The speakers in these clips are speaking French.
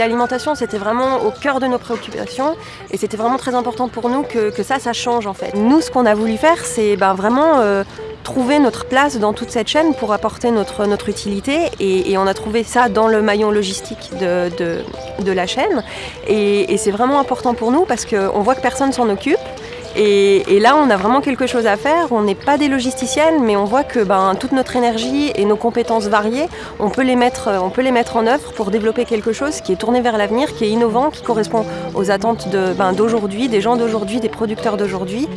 L'alimentation, c'était vraiment au cœur de nos préoccupations. Et c'était vraiment très important pour nous que, ça, ça change en fait. Nous, ce qu'on a voulu faire, c'est ben, vraiment euh, trouver notre place dans toute cette chaîne pour apporter notre, utilité. Et, on a trouvé ça dans le maillon logistique de, la chaîne. Et, et c'est vraiment important pour nous parce qu'on voit que personne s'en occupe et, là, on a vraiment quelque chose à faire. On n'est pas des logisticiennes, mais on voit que ben, toute notre énergie et nos compétences variées, on peut, les mettre, on peut les mettre en œuvre pour développer quelque chose qui est tourné vers l'avenir, qui est innovant, qui correspond aux attentes d'aujourd'hui, ben, des gens d'aujourd'hui, des producteurs d'aujourd'hui.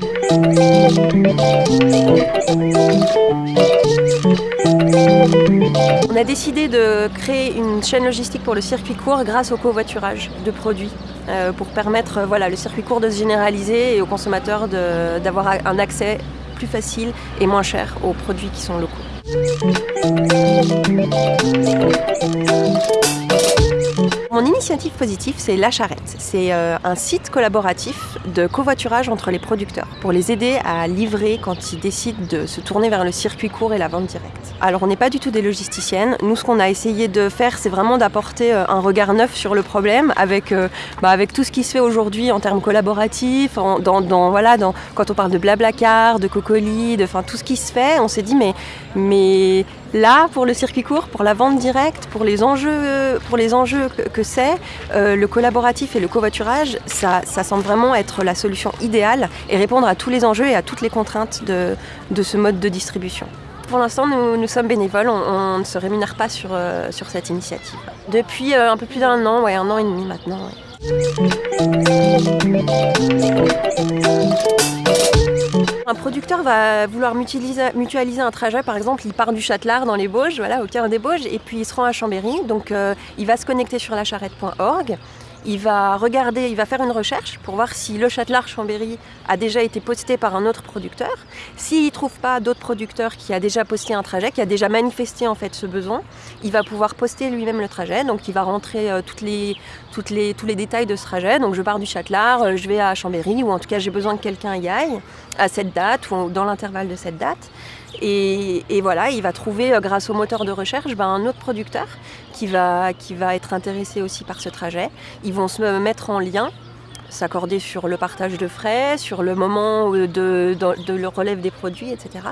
On a décidé de créer une chaîne logistique pour le circuit court grâce au covoiturage de produits euh, pour permettre euh, voilà, le circuit court de se généraliser et aux consommateurs d'avoir un accès plus facile et moins cher aux produits qui sont locaux. Mon initiative positive, c'est La Charrette. C'est euh, un site collaboratif de covoiturage entre les producteurs pour les aider à livrer quand ils décident de se tourner vers le circuit court et la vente directe. Alors on n'est pas du tout des logisticiennes. Nous, ce qu'on a essayé de faire, c'est vraiment d'apporter euh, un regard neuf sur le problème avec, euh, bah, avec tout ce qui se fait aujourd'hui en termes collaboratifs, voilà, quand on parle de Blablacar, de Cocoli, de tout ce qui se fait, on s'est dit mais là, pour le circuit court, pour la vente directe, pour les enjeux, pour les enjeux que, c'est, euh, le collaboratif et le covoiturage, ça, ça, semble vraiment être la solution idéale et répondre à tous les enjeux et à toutes les contraintes de, de ce mode de distribution. Pour l'instant, nous, sommes bénévoles, on, ne se rémunère pas sur, euh, sur cette initiative. Depuis euh, un peu plus d'un an, ouais, un an et demi maintenant. Un producteur va vouloir mutualiser, un trajet, par exemple, il part du Châtelard dans les Bauges, voilà, au cœur des Bauges, et puis il se rend à Chambéry, donc euh, il va se connecter sur lacharrette.org, il va regarder, il va faire une recherche pour voir si le Châtelard Chambéry a déjà été posté par un autre producteur. S'il ne trouve pas d'autres producteurs qui a déjà posté un trajet, qui a déjà manifesté en fait ce besoin, il va pouvoir poster lui-même le trajet. Donc il va rentrer euh, les, les, tous les détails de ce trajet. Donc je pars du Châtelard, euh, je vais à Chambéry, ou en tout cas j'ai besoin que quelqu'un y aille à cette date ou dans l'intervalle de cette date. Et, voilà, il va trouver, euh, grâce au moteur de recherche, ben, un autre producteur qui va, qui va être intéressé aussi par ce trajet. Ils vont se mettre en lien s'accorder sur le partage de frais, sur le moment de, le relève des produits, etc.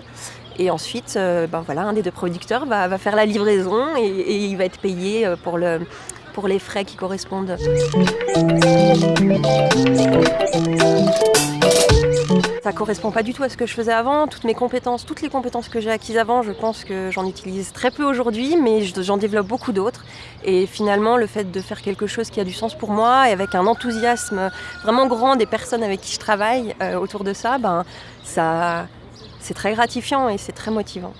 Et ensuite, euh, ben voilà, un des deux producteurs va, va faire la livraison et, et, il va être payé euh, pour, le, pour les frais qui correspondent. Ça correspond pas du tout à ce que je faisais avant. Toutes mes compétences, toutes les compétences que j'ai acquises avant, je pense que j'en utilise très peu aujourd'hui, mais j'en développe beaucoup d'autres. Et finalement, le fait de faire quelque chose qui a du sens pour moi et avec un enthousiasme vraiment grand des personnes avec qui je travaille euh, autour de ça, ben, ça, c'est très gratifiant et c'est très motivant.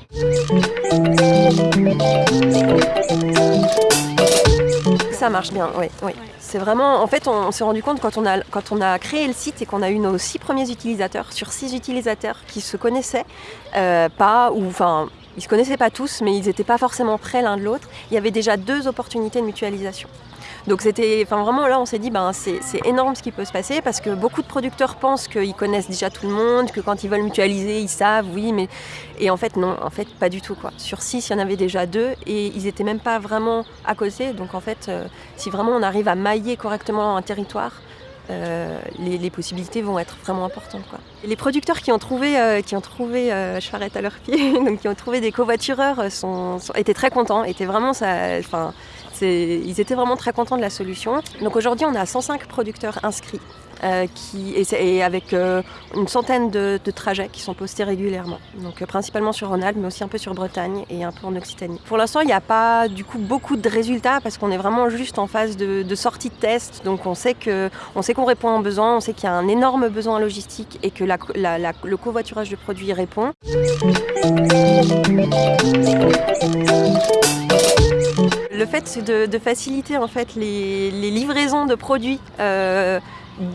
Ça marche bien, oui. oui. C'est vraiment, en fait, on, on s'est rendu compte quand on, a, quand on a créé le site et qu'on a eu nos six premiers utilisateurs, sur six utilisateurs qui se connaissaient, euh, pas, ou enfin, ils se connaissaient pas tous, mais ils n'étaient pas forcément près l'un de l'autre, il y avait déjà deux opportunités de mutualisation. Donc c'était, enfin vraiment là on s'est dit ben c'est énorme ce qui peut se passer parce que beaucoup de producteurs pensent qu'ils connaissent déjà tout le monde, que quand ils veulent mutualiser ils savent, oui, mais et en fait non, en fait pas du tout quoi. Sur six il y en avait déjà deux et ils étaient même pas vraiment à côté. Donc en fait euh, si vraiment on arrive à mailler correctement un territoire, euh, les, possibilités vont être vraiment importantes. Quoi. Les producteurs qui ont trouvé, euh, qui ont trouvé euh, à leurs pieds, donc qui ont trouvé des covoitureurs, sont, sont, étaient très contents, étaient vraiment ça, enfin, ils étaient vraiment très contents de la solution. Donc aujourd'hui, on a 105 producteurs inscrits euh, qui, et, avec euh, une centaine de, trajets qui sont postés régulièrement. Donc euh, principalement sur Rhône-Alpes, mais aussi un peu sur Bretagne et un peu en Occitanie. Pour l'instant, il n'y a pas du coup beaucoup de résultats parce qu'on est vraiment juste en phase de, sortie de test. Donc on sait qu'on répond aux besoins, on sait qu'il y a un énorme besoin logistique et que le covoiturage de produits y répond le fait de, de, faciliter en fait les, livraisons de produits euh,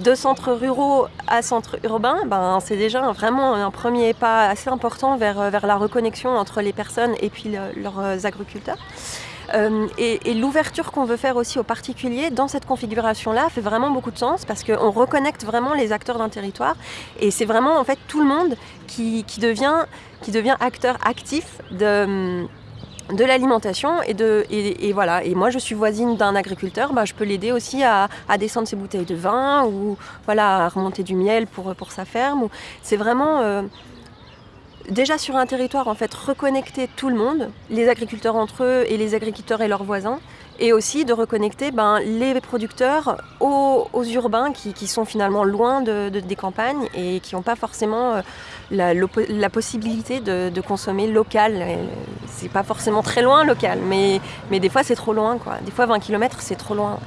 de centres ruraux à centres urbains, ben, c'est déjà vraiment un premier pas assez important vers, vers la reconnexion entre les personnes et puis le, leurs agriculteurs. Euh, et, et l'ouverture qu'on veut faire aussi aux particuliers dans cette configuration-là fait vraiment beaucoup de sens parce qu'on reconnecte vraiment les acteurs d'un territoire et c'est vraiment en fait tout le monde qui, qui, devient, qui devient acteur actif de de l'alimentation et de et, voilà. Et moi je suis voisine d'un agriculteur bah, je peux l'aider aussi à, descendre ses bouteilles de vin ou voilà à remonter du miel pour, sa ferme. C'est vraiment euh, déjà sur un territoire en fait reconnecter tout le monde les agriculteurs entre eux et les agriculteurs et leurs voisins. Et aussi de reconnecter ben, les producteurs aux, urbains qui, sont finalement loin de, des campagnes et qui n'ont pas forcément euh, la, possibilité de, consommer local. C'est pas forcément très loin local, mais, mais des fois c'est trop loin. Quoi. Des fois 20 km c'est trop loin.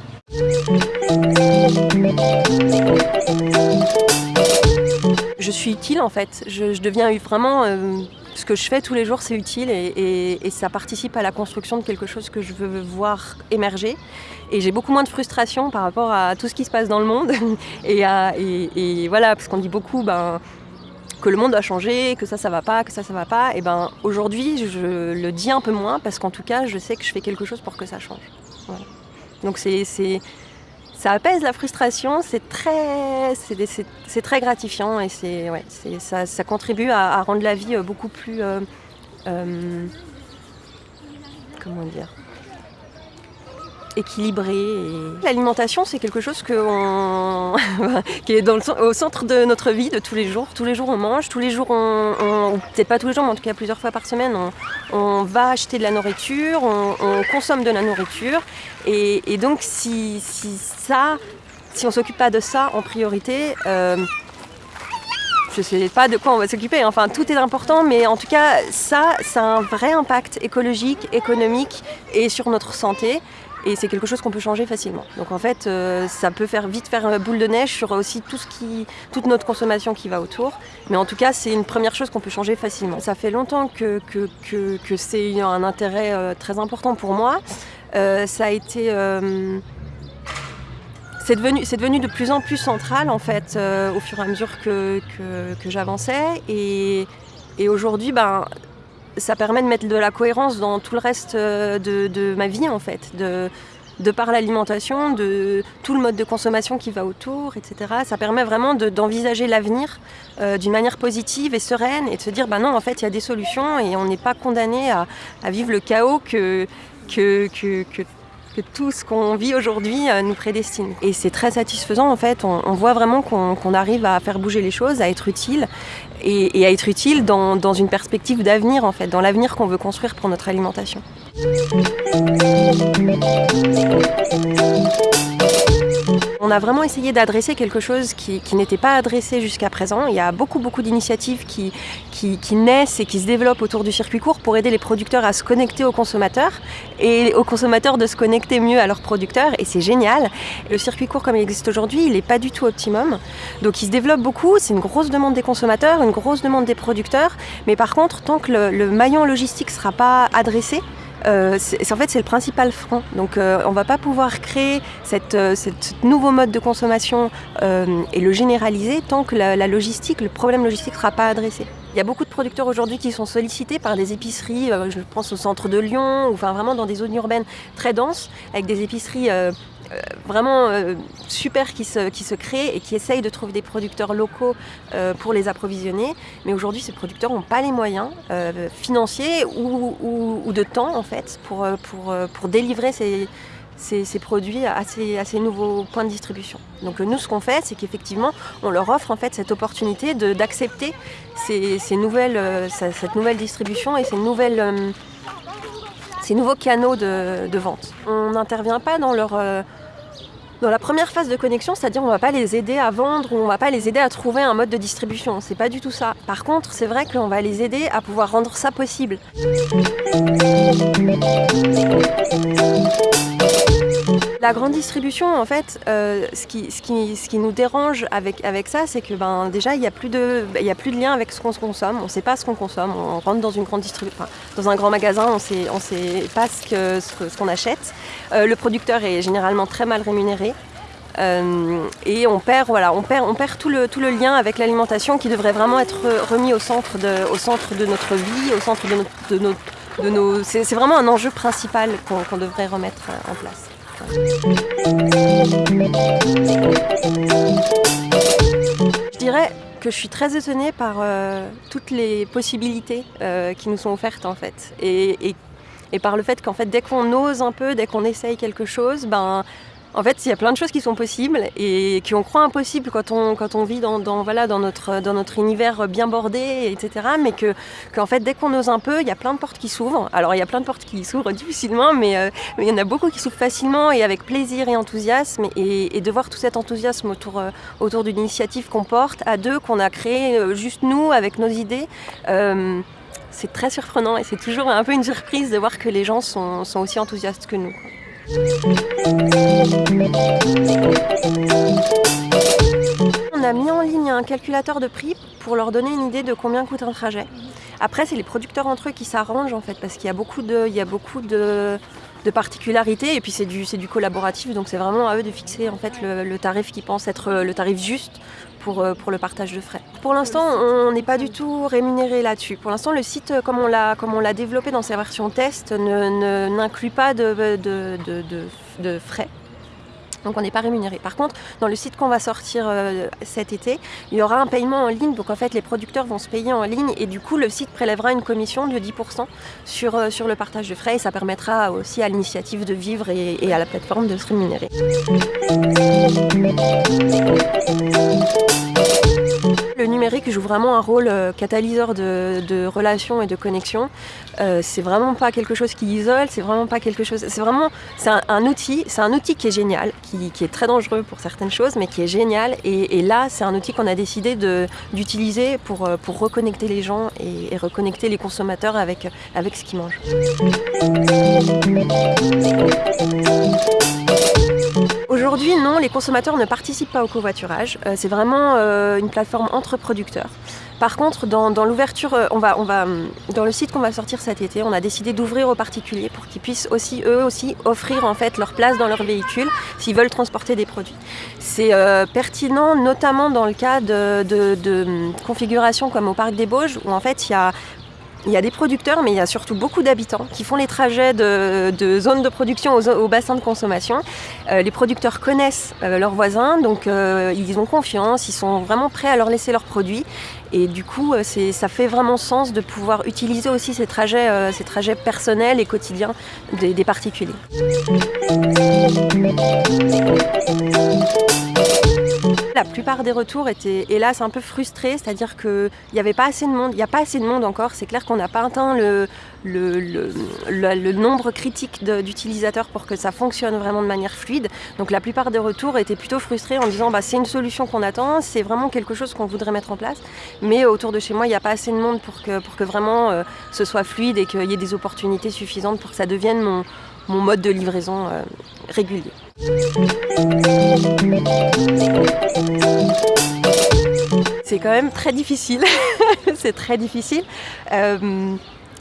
Je suis utile en fait, je, deviens vraiment... Euh, ce que je fais tous les jours, c'est utile et, ça participe à la construction de quelque chose que je veux voir émerger. Et j'ai beaucoup moins de frustration par rapport à tout ce qui se passe dans le monde. et, voilà, parce qu'on dit beaucoup ben, que le monde a changé, que ça, ça va pas, que ça, ça va pas. Et ben aujourd'hui, je le dis un peu moins parce qu'en tout cas, je sais que je fais quelque chose pour que ça change. Donc c'est ça apaise la frustration, c'est très, c'est très gratifiant et c'est, ouais, ça, ça, contribue à, rendre la vie euh, beaucoup plus, euh, euh, comment dire, équilibré. L'alimentation, c'est quelque chose qui est au centre de notre vie de tous les jours. Tous les jours, on mange, tous les jours, on, peut-être pas tous les jours, mais en tout cas plusieurs fois par semaine, on, va acheter de la nourriture, on, consomme de la nourriture. Et, donc, si, ça, si on s'occupe pas de ça en priorité, euh, je sais pas de quoi on va s'occuper, enfin tout est important, mais en tout cas ça, ça a un vrai impact écologique, économique et sur notre santé et c'est quelque chose qu'on peut changer facilement. Donc en fait, euh, ça peut faire vite faire boule de neige sur aussi tout ce qui, toute notre consommation qui va autour. Mais en tout cas, c'est une première chose qu'on peut changer facilement. Ça fait longtemps que, que, que, c'est un intérêt euh, très important pour moi. Euh, ça a été... c'est devenu, devenu, de plus en plus central en fait au fur et à mesure que, que j'avançais. Et, et aujourd'hui, ben, ça permet de mettre de la cohérence dans tout le reste euh, de, ma vie en fait, de, par l'alimentation, de tout le mode de consommation qui va autour, etc. Ça permet vraiment d'envisager l'avenir euh, d'une manière positive et sereine et de se dire, bah non, en fait, il y a des solutions et on n'est pas condamné à, vivre le chaos que, que, que, que que tout ce qu'on vit aujourd'hui euh, nous prédestine. Et c'est très satisfaisant en fait, on, voit vraiment qu'on arrive à faire bouger les choses, à être utile et, à être utile dans, dans une perspective d'avenir en fait, dans l'avenir qu'on veut construire pour notre alimentation. On a vraiment essayé d'adresser quelque chose qui, n'était pas adressé jusqu'à présent. Il y a beaucoup beaucoup d'initiatives qui, naissent et qui se développent autour du circuit court pour aider les producteurs à se connecter aux consommateurs et aux consommateurs de se connecter mieux à leurs producteurs et c'est génial. Le circuit court comme il existe aujourd'hui, il n'est pas du tout optimum. Donc il se développe beaucoup, c'est une grosse demande des consommateurs, une grosse demande des producteurs, mais par contre tant que le, le maillon logistique ne sera pas adressé, euh, en fait c'est le principal frein. Donc euh, on ne va pas pouvoir créer euh, nouveau mode de consommation et le généraliser tant que la, logistique, le problème logistique ne sera pas adressé. Il y a beaucoup de producteurs aujourd'hui qui sont sollicités par des épiceries, je pense au centre de Lyon, ou enfin vraiment dans des zones urbaines très denses, avec des épiceries vraiment euh, super qui se, qui se créent et qui essayent de trouver des producteurs locaux euh, pour les approvisionner. Mais aujourd'hui, ces producteurs n'ont pas les moyens financiers ou, ou, de temps en fait pour, pour, pour délivrer ces, ces, ces, produits à ces, à ces, nouveaux points de distribution. Donc nous, ce qu'on fait, c'est qu'effectivement, on leur offre en fait cette opportunité d'accepter ces, ces, nouvelles, cette nouvelle distribution et ces nouvelles ces nouveaux canaux de, de vente. On n'intervient pas dans leur, dans la première phase de connexion, c'est-à-dire on ne va pas les aider à vendre ou on ne va pas les aider à trouver un mode de distribution. C'est pas du tout ça. Par contre, c'est vrai qu'on va les aider à pouvoir rendre ça possible. La grande distribution, en fait, euh, ce, qui, nous dérange avec, ça, c'est que ben, déjà, il n'y a, plus de, a plus de lien avec ce qu'on consomme. On ne sait pas ce qu'on consomme. On rentre dans une grande distribution, dans un grand magasin, on ne sait pas ce qu'on achète. Euh, le producteur est généralement très mal rémunéré. Euh, et on perd, tout, le, lien avec l'alimentation qui devrait vraiment être remis au centre de, notre vie, au centre de. C'est vraiment un enjeu principal qu'on devrait remettre en place. Je dirais que je suis très étonnée par euh, toutes les possibilités euh, qui nous sont offertes en fait. Et, Et par le fait qu'en fait, dès qu'on ose un peu, dès qu'on essaye quelque chose, ben, en fait, il y a plein de choses qui sont possibles et qui on croit impossibles quand on, vit dans, notre, univers bien bordé, etc. Mais que, qu'en fait, dès qu'on ose un peu, il y a plein de portes qui s'ouvrent. Alors, il y a plein de portes qui s'ouvrent difficilement, mais, euh, il y en a beaucoup qui s'ouvrent facilement et avec plaisir et enthousiasme. Et, de voir tout cet enthousiasme autour, euh, autour d'une initiative qu'on porte à deux, qu'on a créé euh, juste nous, avec nos idées. c'est très surprenant et c'est toujours un peu une surprise de voir que les gens sont aussi enthousiastes que nous. On a mis en ligne un calculateur de prix pour leur donner une idée de combien coûte un trajet. Après, c'est les producteurs entre eux qui s'arrangent en fait, parce qu'il y a beaucoup de, particularités et puis c'est du, du collaboratif, donc c'est vraiment à eux de fixer en fait le tarif qu'ils pensent être le tarif juste pour, euh, pour le partage de frais. Pour l'instant, on n'est pas du tout rémunéré là-dessus. Pour l'instant, le site, euh, comme on l'a développé dans sa version test, n'inclut pas de, frais. Donc on n'est pas rémunéré. Par contre, dans le site qu'on va sortir euh, cet été, il y aura un paiement en ligne. Donc en fait, les producteurs vont se payer en ligne et du coup, le site prélèvera une commission de 10% sur, sur le partage de frais et ça permettra aussi à l'initiative de vivre et à la plateforme de se rémunérer. Le numérique joue vraiment un rôle euh, catalyseur de, relations et de connexion. Euh, c'est vraiment pas quelque chose qui isole, c'est vraiment pas quelque chose. C'est vraiment un, outil, c'est un outil qui est génial, qui, est très dangereux pour certaines choses, mais qui est génial. Et, là, c'est un outil qu'on a décidé d'utiliser pour, euh, pour reconnecter les gens et, et, reconnecter les consommateurs avec, avec ce qu'ils mangent. Aujourd'hui, non, les consommateurs ne participent pas au covoiturage. Euh, c'est vraiment euh, une plateforme entre producteurs. Par contre, dans, l'ouverture, euh, on va, on va, dans le site qu'on va sortir cet été, on a décidé d'ouvrir aux particuliers pour qu'ils puissent aussi, eux aussi, offrir en fait leur place dans leur véhicule s'ils veulent transporter des produits. C'est pertinent, notamment dans le cas de, de, de configurations comme au Parc des Bauges, où en fait il y a il y a des producteurs, mais il y a surtout beaucoup d'habitants qui font les trajets de, de zones de production au, bassin de consommation. Euh, les producteurs connaissent euh, leurs voisins, donc euh, ils ont confiance, ils sont vraiment prêts à leur laisser leurs produits. Et du coup, ça fait vraiment sens de pouvoir utiliser aussi ces trajets, ces trajets personnels et quotidiens des, des particuliers. La plupart des retours étaient hélas un peu frustrés, c'est-à-dire qu'il n'y avait pas assez de monde, il n'y a pas assez de monde encore, c'est clair qu'on n'a pas atteint le, nombre critique d'utilisateurs pour que ça fonctionne vraiment de manière fluide. Donc la plupart des retours étaient plutôt frustrés en disant bah, c'est une solution qu'on attend, c'est vraiment quelque chose qu'on voudrait mettre en place, mais autour de chez moi il n'y a pas assez de monde pour que, pour que vraiment euh, ce soit fluide et qu'il y ait des opportunités suffisantes pour que ça devienne mon, mon mode de livraison euh, régulier. C'est quand même très difficile, c'est très difficile. Euh,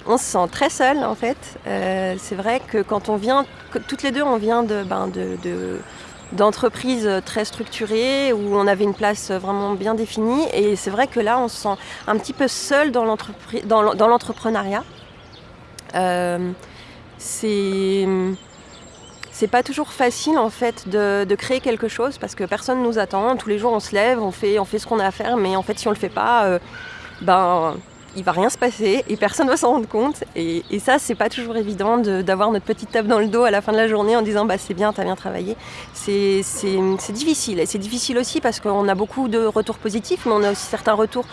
on se sent très seul en fait. Euh, c'est vrai que quand on vient, toutes les deux on vient de, ben, d'entreprises très structurées où on avait une place vraiment bien définie et c'est vrai que là on se sent un petit peu seul dans l'entrepreneuriat. C'est c'est pas toujours facile en fait de, créer quelque chose parce que personne nous attend. Tous les jours on se lève, on fait, on fait ce qu'on a à faire, mais en fait si on le fait pas, euh, ben il va rien se passer et personne va s'en rendre compte. Et, ça, c'est pas toujours évident d'avoir notre petite tape dans le dos à la fin de la journée en disant bah c'est bien, t'as bien travaillé. C'est difficile. Et c'est difficile aussi parce qu'on a beaucoup de retours positifs, mais on a aussi certains retours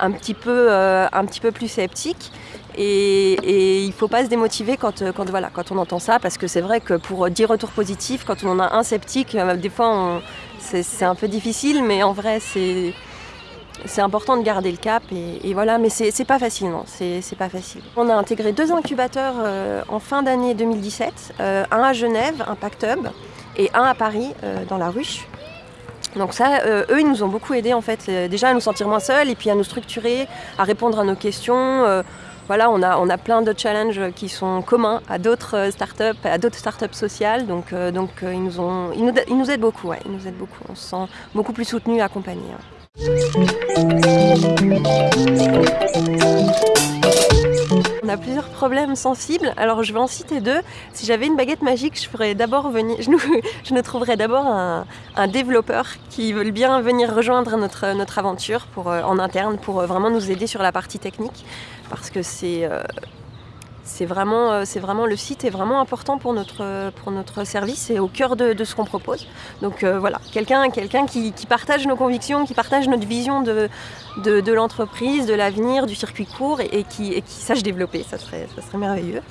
un petit peu, euh, un petit peu plus sceptiques. Et, il ne faut pas se démotiver quand, quand, voilà, quand on entend ça, parce que c'est vrai que pour 10 retours positifs, quand on en a un sceptique, euh, des fois c'est un peu difficile, mais en vrai c'est important de garder le cap et, voilà, mais c'est pas facile, non, c'est pas facile. On a intégré deux incubateurs euh, en fin d'année 2017, euh, un à Genève, un Pact Hub, et un à Paris, dans la ruche. Donc ça, eux, ils nous ont beaucoup aidés en fait, déjà à nous sentir moins seuls et puis à nous structurer, à répondre à nos questions voilà, on a, plein de challenges qui sont communs à d'autres startups, à d'autres startups sociales. Donc, euh, euh, ils, nous ont, aident beaucoup, nous aident beaucoup. On se sent beaucoup plus soutenus accompagnés. On a plusieurs problèmes sensibles. Alors je vais en citer deux. Si j'avais une baguette magique, je ferais d'abord venir, je nous, trouverais d'abord un, développeur qui veut bien venir rejoindre notre, aventure euh, en interne pour vraiment nous aider sur la partie technique parce que c'est euh, c'est vraiment, euh, c'est vraiment le site est vraiment important pour notre, notre service et au cœur de, ce qu'on propose. Donc euh, voilà, quelqu'un qui, partage nos convictions, qui partage notre vision de, l'entreprise, de l'avenir, du circuit court et, qui, sache développer, ça serait, merveilleux.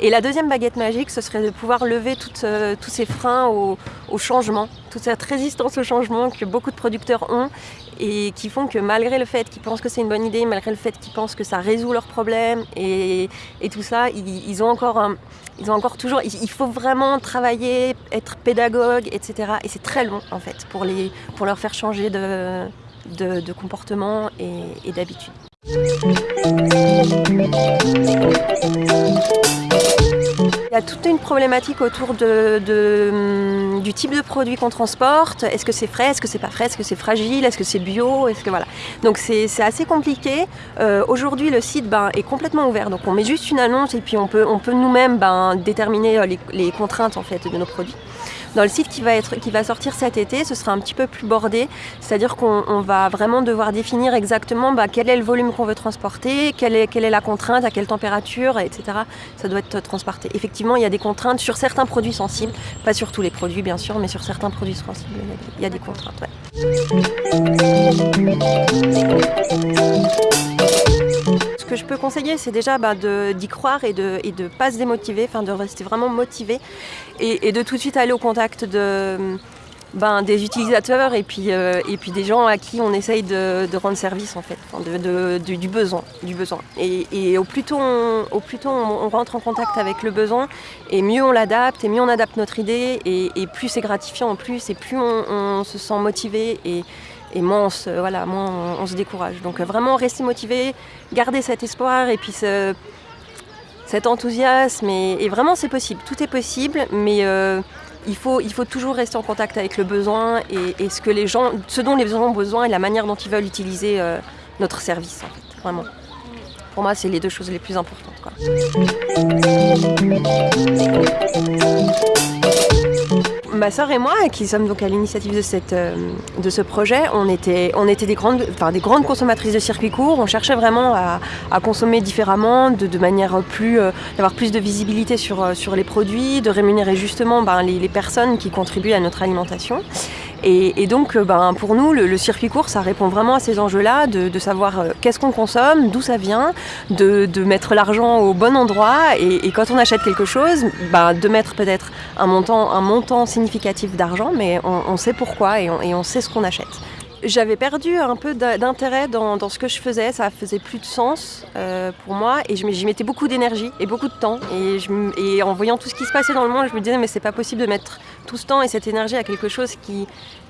Et la deuxième baguette magique, ce serait de pouvoir lever euh, tous ces freins au, changement, toute cette résistance au changement que beaucoup de producteurs ont et qui font que malgré le fait qu'ils pensent que c'est une bonne idée, malgré le fait qu'ils pensent que ça résout leurs problèmes et, tout ça, ils, ont encore ils ont encore toujours, il faut vraiment travailler, être pédagogue, etc. Et c'est très long en fait pour, les, pour leur faire changer de, de, comportement et, et d'habitude. Il y a toute une problématique autour de, hum, du type de produit qu'on transporte. Est-ce que c'est frais Est-ce que c'est pas frais Est-ce que c'est fragile Est-ce que c'est bio Est-ce que voilà. Donc c'est assez compliqué. Euh, aujourd'hui, le site ben, est complètement ouvert. Donc on met juste une annonce et puis on peut, on peut nous-mêmes ben, déterminer euh, les, les contraintes en fait de nos produits. Dans le site qui va, être, qui va sortir cet été, ce sera un petit peu plus bordé, c'est-à-dire qu'on va vraiment devoir définir exactement bah, quel est le volume qu'on veut transporter, quelle est, quelle est la contrainte, à quelle température, etc. Ça doit être transporté. Effectivement, il y a des contraintes sur certains produits sensibles, pas sur tous les produits bien sûr, mais sur certains produits sensibles, il y a des contraintes. Que je peux conseiller, c'est déjà bah, d'y croire et de ne de pas se démotiver, enfin de rester vraiment motivé et, de tout de suite aller au contact de, ben, des utilisateurs et puis, euh, et puis des gens à qui on essaye de, rendre service en fait, du besoin. Du besoin. Et, au plus tôt, on, au plus tôt on, rentre en contact avec le besoin, et mieux on l'adapte, et mieux on adapte notre idée, et, plus c'est gratifiant en plus, et plus on, se sent motivé. Et, et moins on se, voilà, on, se décourage. Donc vraiment rester motivé, garder cet espoir et puis cet enthousiasme. Et, vraiment c'est possible, tout est possible, mais euh, il, faut, il faut toujours rester en contact avec le besoin et, ce, que les gens, ce dont les gens ont besoin et la manière dont ils veulent utiliser euh, notre service vraiment. Pour moi, c'est les deux choses les plus importantes. Ma soeur et moi, qui sommes donc à l'initiative de, euh, ce projet, on était, des, grandes, consommatrices de circuits courts. On cherchait vraiment à, consommer différemment, de, manière plus, euh, d'avoir plus de visibilité sur, euh, sur les produits, de rémunérer justement ben, les, personnes qui contribuent à notre alimentation. Et, donc, euh, ben, pour nous, le, circuit court, ça répond vraiment à ces enjeux-là, de, savoir euh, qu'est-ce qu'on consomme, d'où ça vient, de, mettre l'argent au bon endroit, et, quand on achète quelque chose, ben, de mettre peut-être un montant, un montant significatif d'argent, mais on, sait pourquoi et on, sait ce qu'on achète. J'avais perdu un peu d'intérêt dans, ce que je faisais, ça faisait plus de sens euh, pour moi et j'y mettais beaucoup d'énergie et beaucoup de temps. Et, en voyant tout ce qui se passait dans le monde, je me disais mais c'est pas possible de mettre tout ce temps et cette énergie à quelque chose qui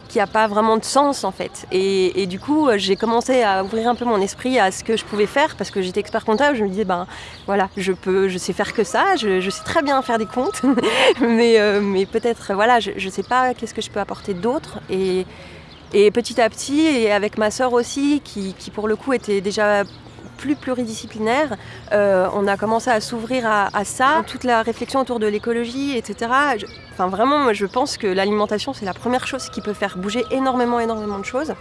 qui n'a pas vraiment de sens en fait. Et, du coup, j'ai commencé à ouvrir un peu mon esprit à ce que je pouvais faire parce que j'étais expert comptable. Je me disais, ben voilà, je peux, je sais faire que ça, je, sais très bien faire des comptes, mais, euh, mais peut-être, voilà, je ne sais pas qu'est-ce que je peux apporter d'autre. Et, et petit à petit, et avec ma sœur aussi, qui, pour le coup était déjà plus pluridisciplinaire. Euh, on a commencé à s'ouvrir à, ça, toute la réflexion autour de l'écologie, etc. enfin vraiment, je pense que l'alimentation, c'est la première chose qui peut faire bouger énormément, énormément de choses.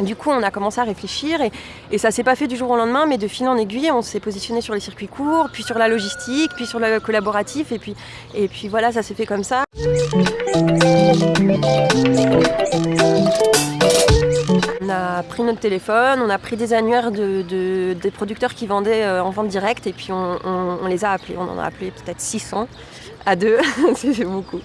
Du coup, on a commencé à réfléchir et, et ça s'est pas fait du jour au lendemain, mais de fil en aiguille, on s'est positionné sur les circuits courts, puis sur la logistique, puis sur le collaboratif, et puis, et puis voilà, ça s'est fait comme ça. On a pris notre téléphone, on a pris des annuaires de, des producteurs qui vendaient euh, en vente directe et puis on, les a appelés. On en a appelé peut-être 600 à deux. c'était beaucoup.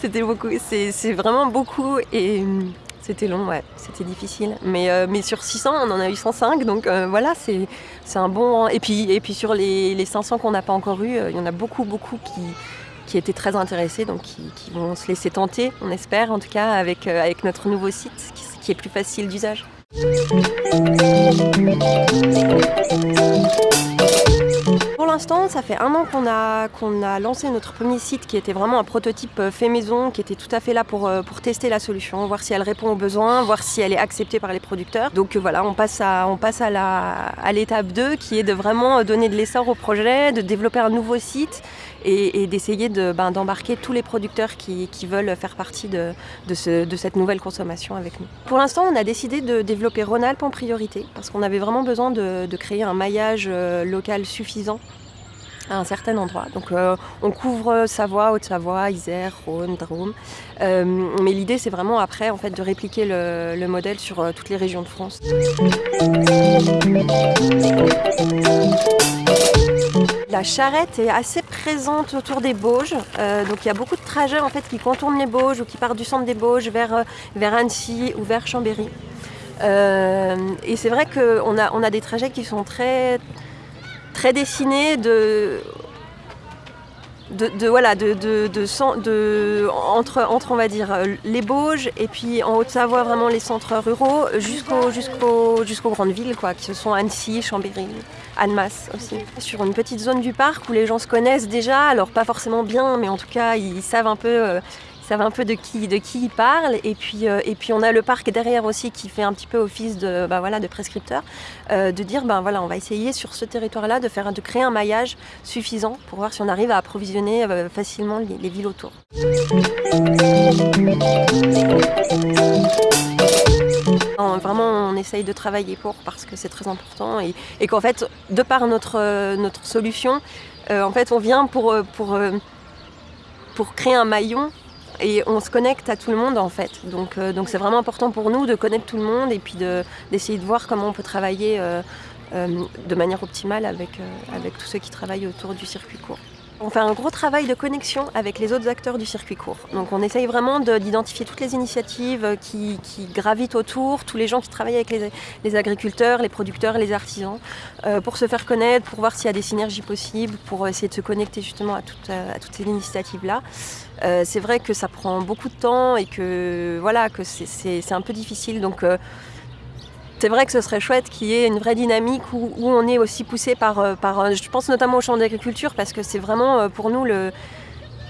C'était beaucoup. C'est vraiment beaucoup et hum, c'était long, ouais. C'était difficile. Mais, euh, mais sur 600, on en a eu 105. Donc euh, voilà, c'est un bon. Et puis, et puis sur les, les 500 qu'on n'a pas encore eu, il y en a beaucoup, beaucoup qui qui étaient très intéressés, donc qui, vont se laisser tenter, on espère en tout cas, avec, avec notre nouveau site qui est plus facile d'usage. Pour l'instant, ça fait un an qu'on a, a lancé notre premier site qui était vraiment un prototype euh, fait maison, qui était tout à fait là pour, euh, pour tester la solution, voir si elle répond aux besoins, voir si elle est acceptée par les producteurs. Donc euh, voilà, on passe à, à, à l'étape 2 qui est de vraiment donner de l'essor au projet, de développer un nouveau site et, d'essayer de, ben, d'embarquer tous les producteurs qui, veulent faire partie de, de, ce, de, cette nouvelle consommation avec nous. Pour l'instant, on a décidé de développer Rhône-Alpes en priorité parce qu'on avait vraiment besoin de, créer un maillage local suffisant à un certain endroit. Donc euh, on couvre Savoie, Haute-Savoie, Isère, Rhône, Drôme. Euh, mais l'idée c'est vraiment après en fait de répliquer le, le modèle sur euh, toutes les régions de France. La charrette est assez présente autour des Bauges, euh, donc il y a beaucoup de trajets en fait qui contournent les Bauges ou qui partent du centre des Bauges vers, vers Annecy ou vers Chambéry. Euh, et c'est vrai qu'on a, on a des trajets qui sont très, dessinés de, voilà, de, de, entre, entre, on va dire, les Bauges et puis en Haute-Savoie, vraiment les centres ruraux, jusqu'aux jusqu'au, jusqu'aux grandes villes, quoi, qui sont Annecy, Chambéry, Annemasse aussi. Sur une petite zone du parc où les gens se connaissent déjà, alors pas forcément bien, mais en tout cas, ils savent un peu... Euh, savent un peu de qui, de qui ils parlent. Et puis, euh, et puis on a le parc derrière aussi qui fait un petit peu office de, bah voilà, de prescripteur, euh, de dire ben voilà, on va essayer sur ce territoire-là de, faire, de créer un maillage suffisant pour voir si on arrive à approvisionner facilement les, les villes autour. Vraiment, on essaye de travailler pour parce que c'est très important et, qu'en fait, de par notre, notre solution, euh, en fait, on vient pour, pour, créer un maillon et on se connecte à tout le monde en fait. Donc euh, c'est vraiment important pour nous de connaître tout le monde et puis d'essayer de, voir comment on peut travailler euh, euh, de manière optimale euh, avec tous ceux qui travaillent autour du circuit court. On fait un gros travail de connexion avec les autres acteurs du circuit court. Donc on essaye vraiment d'identifier toutes les initiatives qui, qui, gravitent autour, tous les gens qui travaillent avec les, agriculteurs, les producteurs, les artisans, euh, pour se faire connaître, pour voir s'il y a des synergies possibles, pour essayer de se connecter justement à, toute, à toutes ces initiatives-là. Euh, c'est vrai que ça prend beaucoup de temps et que voilà que c'est un peu difficile. Donc euh, c'est vrai que ce serait chouette qu'il y ait une vraie dynamique où, on est aussi poussé par, par, je pense notamment au champ d'agriculture, parce que c'est vraiment pour nous le,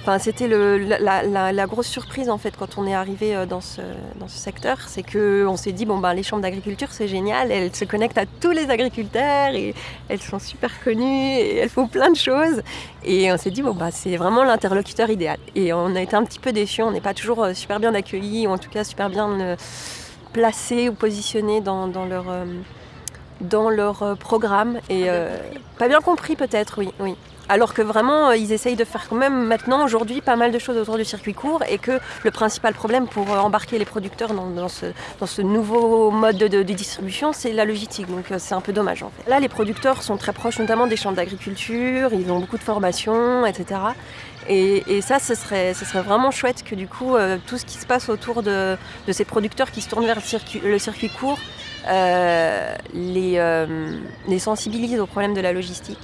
Enfin, c'était la, grosse surprise en fait quand on est arrivé dans ce, dans ce secteur, c'est qu'on s'est dit bon ben les chambres d'agriculture c'est génial, elles se connectent à tous les agriculteurs et elles sont super connues et elles font plein de choses. Et on s'est dit bon ben c'est vraiment l'interlocuteur idéal. Et on a été un petit peu déçus, on n'est pas toujours super bien accueillis ou en tout cas super bien placés ou positionnés dans, dans leur dans leur programme et euh, pas bien compris peut-être oui oui alors que vraiment, ils essayent de faire quand même maintenant, aujourd'hui, pas mal de choses autour du circuit court et que le principal problème pour embarquer les producteurs dans, dans, ce, dans ce, nouveau mode de, distribution, c'est la logistique. Donc c'est un peu dommage en fait. Là, les producteurs sont très proches notamment des champs d'agriculture, ils ont beaucoup de formations, etc. Et, ça, ce serait, vraiment chouette que du coup, euh, tout ce qui se passe autour de, ces producteurs qui se tournent vers le circuit, court euh, les, euh, sensibilise au problème de la logistique.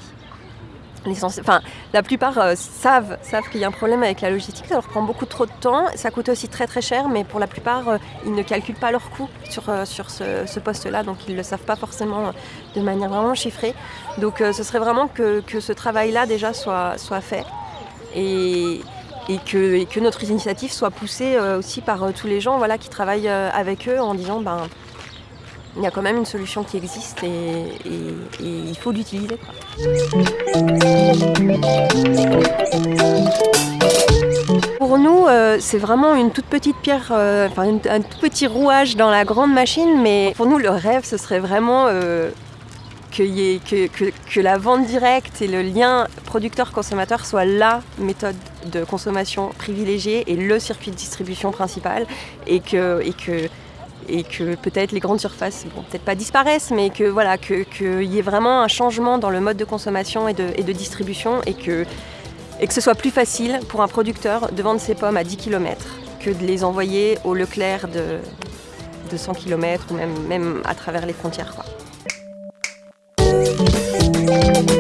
Enfin, la plupart savent, qu'il y a un problème avec la logistique, ça leur prend beaucoup trop de temps, ça coûte aussi très très cher, mais pour la plupart, ils ne calculent pas leurs coûts sur, ce, poste-là, donc ils ne le savent pas forcément de manière vraiment chiffrée. Donc ce serait vraiment que, que ce travail-là déjà soit, soit fait et, que, notre initiative soit poussée aussi par tous les gens voilà, qui travaillent avec eux en disant ben, il y a quand même une solution qui existe et, il faut l'utiliser. Pour nous, euh, c'est vraiment une toute petite pierre, euh, enfin un tout petit rouage dans la grande machine, mais pour nous, le rêve, ce serait vraiment euh, que, la vente directe et le lien producteur-consommateur soit la méthode de consommation privilégiée et le circuit de distribution principal et que, peut-être les grandes surfaces, bon, peut-être pas disparaissent, mais voilà, qu'il y ait vraiment un changement dans le mode de consommation et de, distribution et que, ce soit plus facile pour un producteur de vendre ses pommes à 10 km que de les envoyer au Leclerc de, de 100 km ou même, à travers les frontières. Thank you.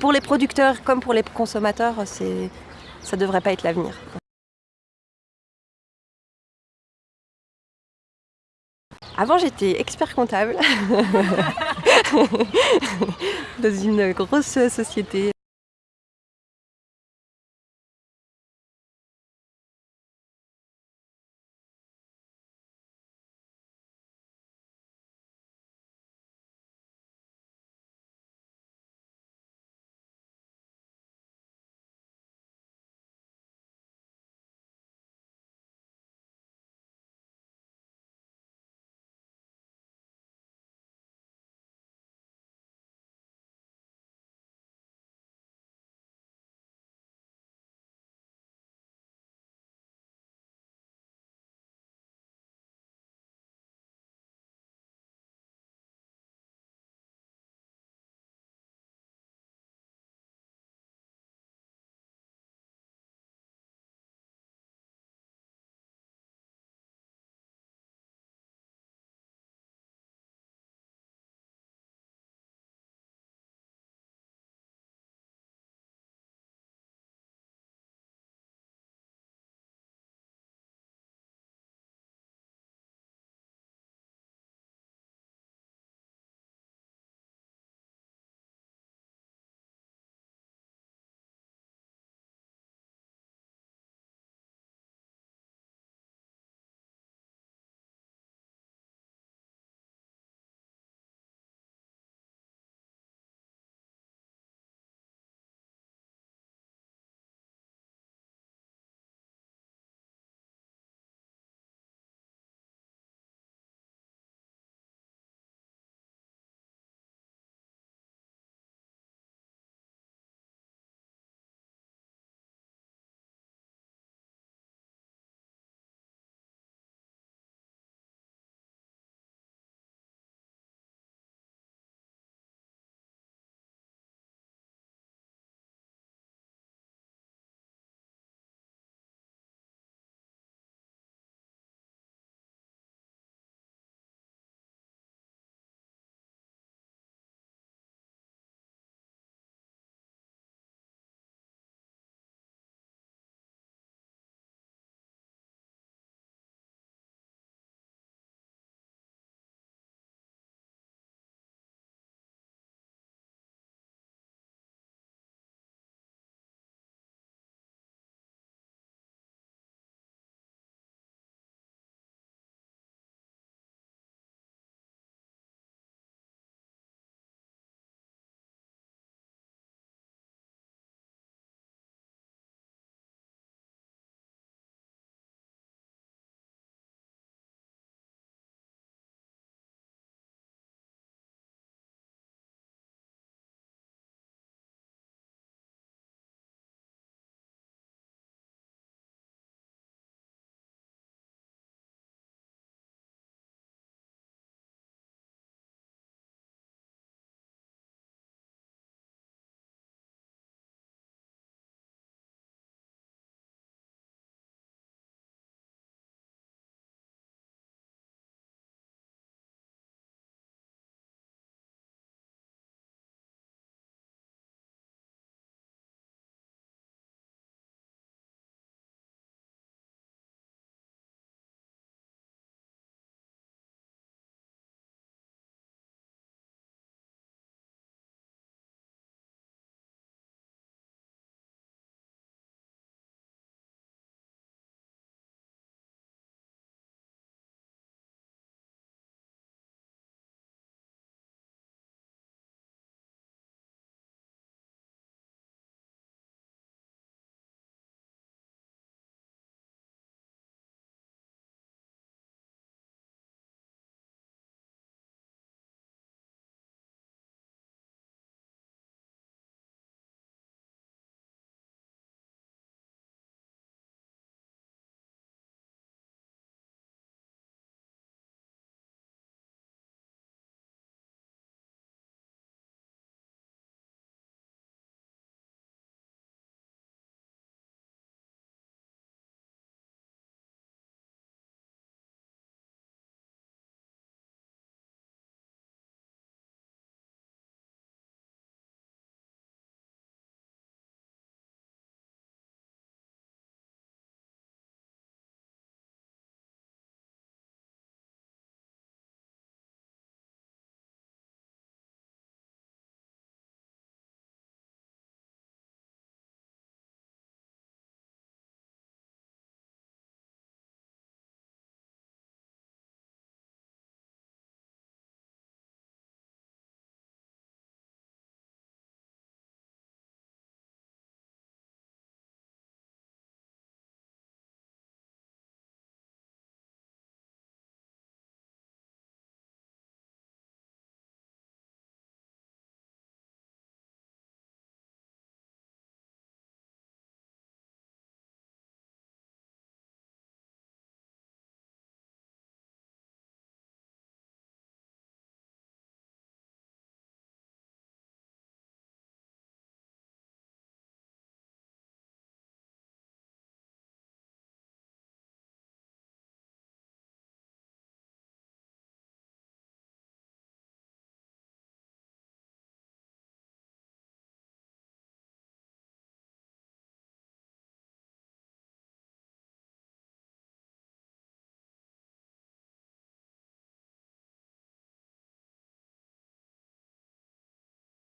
Pour les producteurs comme pour les consommateurs, ça ne devrait pas être l'avenir. Avant, j'étais expert comptable dans une grosse société.